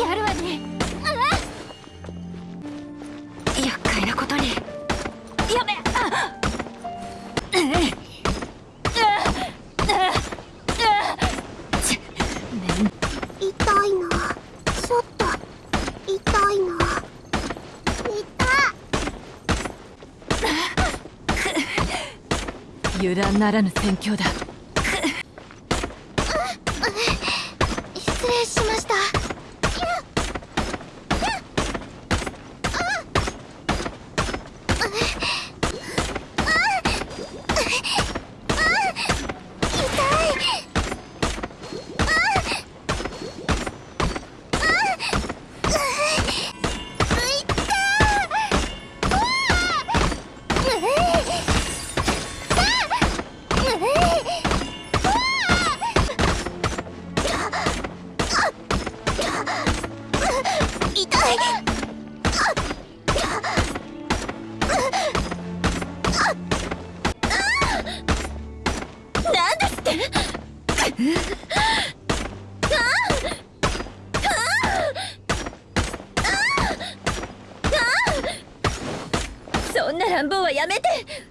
やるわね。厄介なことに。やめあ痛いな。ちょっと痛いな。痛油断ならぬ戦況だ Shh. そんな乱暴はやめて。